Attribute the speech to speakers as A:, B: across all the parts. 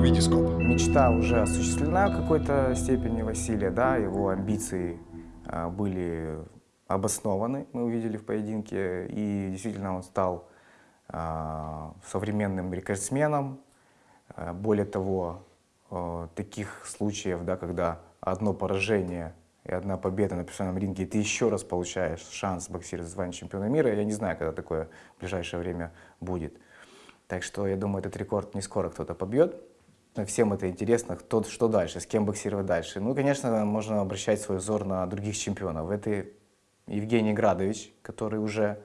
A: Витископ.
B: Мечта уже осуществлена в какой-то степени Василия, да, его амбиции а, были обоснованы, мы увидели в поединке, и действительно он стал а, современным рекордсменом. А, более того, таких случаев, да, когда одно поражение и одна победа на профессиональном ринге, и ты еще раз получаешь шанс боксировать за звание чемпиона мира, я не знаю, когда такое в ближайшее время будет. Так что я думаю, этот рекорд не скоро кто-то побьет. Всем это интересно, кто, что дальше, с кем боксировать дальше. Ну, конечно, можно обращать свой взор на других чемпионов. Это Евгений Градович, который уже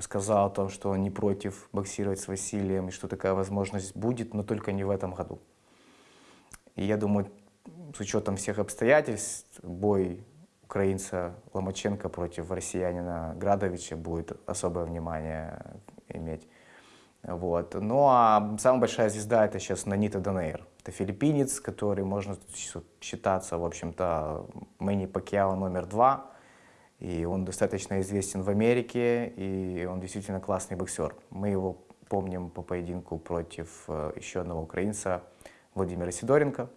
B: сказал о том, что он не против боксировать с Василием, и что такая возможность будет, но только не в этом году. И я думаю, с учетом всех обстоятельств, бой украинца Ломаченко против россиянина Градовича будет особое внимание иметь. Вот. Ну а самая большая звезда это сейчас Нанита Данейр. Это филиппинец, который можно считаться, в общем-то, Мэнни Пакьяо номер два. И он достаточно известен в Америке, и он действительно классный боксер. Мы его помним по поединку против э, еще одного украинца Владимира Сидоренко.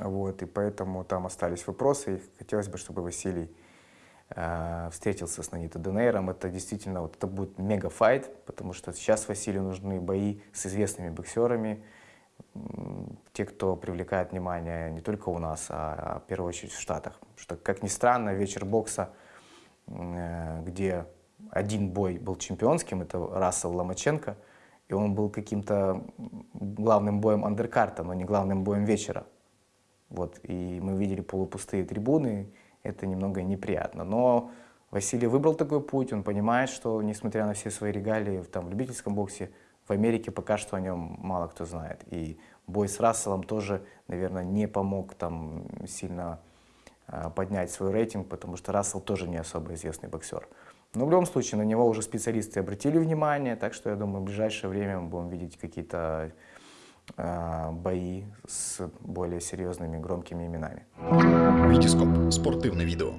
B: Вот, и поэтому там остались вопросы, и хотелось бы, чтобы Василий встретился с Нанитой Денейром. Это действительно вот, это будет мега-файт, потому что сейчас Василию нужны бои с известными боксерами, те, кто привлекает внимание не только у нас, а, а в первую очередь в Штатах. Что, как ни странно, вечер бокса, э, где один бой был чемпионским, это Рассел Ломаченко, и он был каким-то главным боем андеркарта, но не главным боем вечера. Вот, и мы видели полупустые трибуны, это немного неприятно. Но Василий выбрал такой путь, он понимает, что, несмотря на все свои регалии там, в любительском боксе, в Америке пока что о нем мало кто знает. И бой с Расселом тоже, наверное, не помог там сильно э, поднять свой рейтинг, потому что Рассел тоже не особо известный боксер. Но в любом случае на него уже специалисты обратили внимание, так что я думаю, в ближайшее время мы будем видеть какие-то бои с более серьезными громкими именами.
A: Витископ. Спортивное видео.